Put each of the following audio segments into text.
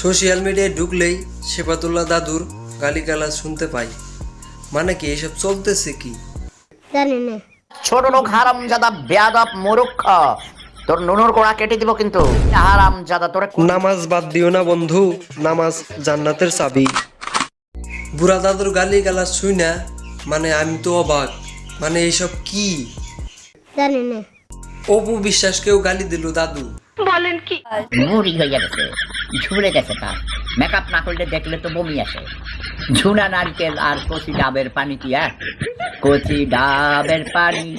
Social মিডিয়ায় ঢুকলেই শেফাতুল্লাহ দাদুর গালিগালাজ শুনতে পাই। মানে কি এসব চলতেছে কি? জানি না। ছোট লোক হারাম জাদা বেয়াদব মূর্খ। তোর নুনুর কোড়া কেটে দিব কিন্তু। হারাম জাদা তোরে নামাজ বাদ দিও না বন্ধু নামাজ জান্নাতের চাবি। বুড়া দাদুর গালি গালাজ শুই না মানে আমি তো অবাক। মানে এইসব কি? জানি না। অপু বিশ্বাসকেও গালি দিল দাদু। বলেন কি? মুড়ি হয়ে গেছে। ঝুলে গেছে তার। মেকআপ না করলে দেখলে তো বমি আসে। ঝুনা নারকেল আর কচি ডাবের পানি কি আর কচি ডাবের পানি।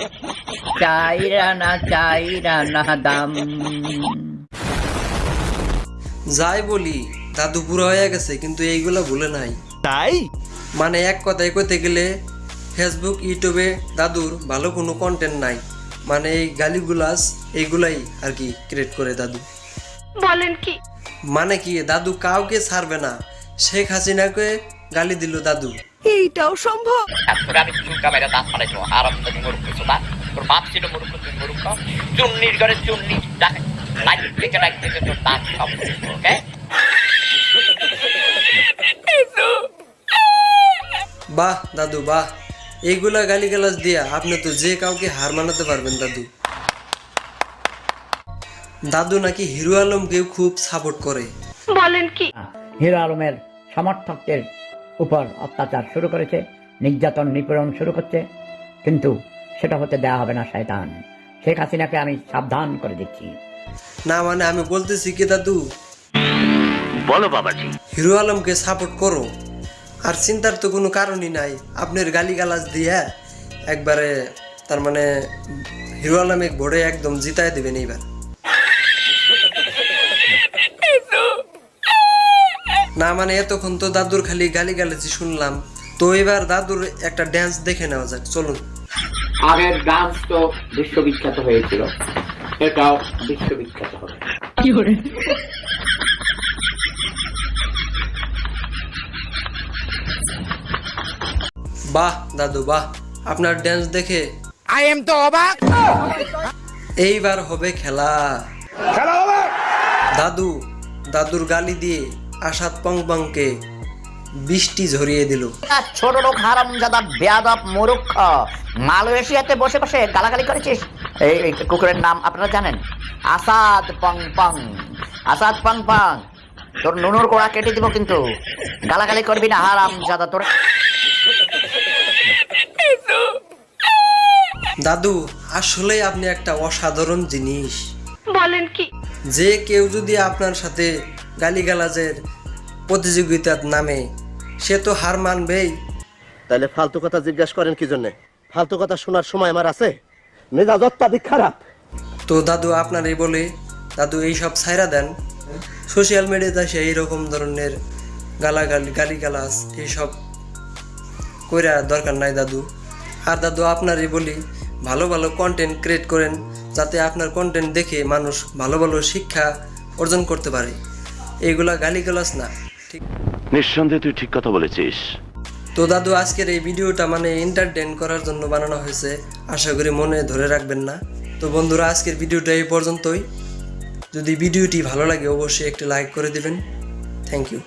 চাইরা না চাইরা না দাম। যাই বলি দাদু বুড়া হয়ে গেছে কিন্তু এইগুলা ভুলে নাই। তাই? মানে এক কথায় কইতে গেলে ফেসবুক ইউটিউবে দাদুর ভালো কোনো কন্টেন্ট নাই। মানে এই গালিগুলাস এইগুলাই আর কি ক্রিয়েট করে দাদু। বলেন কি? মানে কি দাদু কাউকে ছাড়বে না। শেখ হাসিনাকে গালি দিল দাদু। এইটাও সম্ভব। আমি চুলকা মেরে দাঁত ফালাইছো মরুক সুদা তোর বাপ ছিল মরুক তুই মরুক চুন্নির ঘরে চুন্নি লাইট থেকে লাইট থেকে তোর দাঁত সব ওকে? বাহ দাদু বাহ। এইগুলা গালিগালাজ দিয়া আপনি তো যে কাউকে হার মানাতে পারবেন দাদু। দাদু নাকি হিরো আলমকেও খুব সাপোর্ট করে। বলেন কি? হিরো আলমের সমর্থকদের উপর অত্যাচার শুরু করেছে নির্যাতন নিপীড়ন শুরু করছে কিন্তু সেটা হতে দেওয়া হবে না শয়তান। শেখ হাসিনাকে আমি সাবধান করে দিচ্ছি। না মানে আমি বলতেছি কি দাদু? বলো বাবাজি। হিরো আলমকে সাপোর্ট করো। আর চিন্তার তো কোনো কারণই নাই। আপনার গালিগালাজ দিয়া একবারে তার মানে হিরো আলমে ভোরে একদম জিতায় দেবেন এইবার। না মানে এতক্ষণ তো দাদুর খালি গালি গালিগালাজি শুনলাম। তো এবার দাদুর একটা ড্যান্স দেখে নেওয়া যাক চলুন। আগের ডান্স তো বিশ্ববিখ্যাত হয়েছিল। এটাও বিশ্ববিখ্যাত হবে। বাহ দাদু বাহ। আপনার ড্যান্স দেখে আই এম তো অবাক এইবার হবে খেলা। খেলা হবে! দাদু দাদুর গালি দিয়ে আসাদ পংপংকে বৃষ্টি ঝরিয়ে দিল। ছোট লোক হারাম জাদা বেয়াদব মূর্খ। মালয়েশিয়াতে বসে বসে গালাগালি করেছিস? এই এই কুকুরের নাম আপনারা জানেন? আসাদ পং পং আসাদ পং পং তোর নুনুর কোড়া কেটে দিব কিন্তু। গালাগালি করবি না হারাম জাদা তোর দাদু আসলে আপনি একটা অসাধারণ জিনিস। বলেন কি? যে কেউ যদি আপনার সাথে গালিগালাজের প্রতিযোগিতার নামে সে তো হার মানবেই। তাহলে ফালতু কথা জিজ্ঞাসা করেন কি জন্য? ফালতু কথা শোনার সময় আমার আছে। মেজাজ অত্যাধিক খারাপ। তো দাদু আপনার এই বলে দাদু এইসব ছাইরা দেন। সোশ্যাল মিডিয়াতে সে এইরকম ধরনের গালাগালি গালিগালাজ এইসব কইরা দরকার নাই দাদু। আর দাদু আপনারই বলি ভালো ভালো কন্টেন্ট ক্রিয়েট করেন যাতে আপনার কন্টেন্ট দেখে মানুষ ভালো ভালো শিক্ষা অর্জন করতে পারে। এইগুলা গালিগালাজ না ঠিক। নিঃসন্দেহে তুই ঠিক কথা বলেছিস। তো দাদু আজকের এই ভিডিওটা মানে এন্টারটেন করার জন্য বানানো হয়েছে আশা করি মনে ধরে রাখবেন না। তো বন্ধুরা আজকের ভিডিওটা এই পর্যন্তই। যদি ভিডিওটি ভালো লাগে অবশ্যই একটি লাইক করে দিবেন। Thank you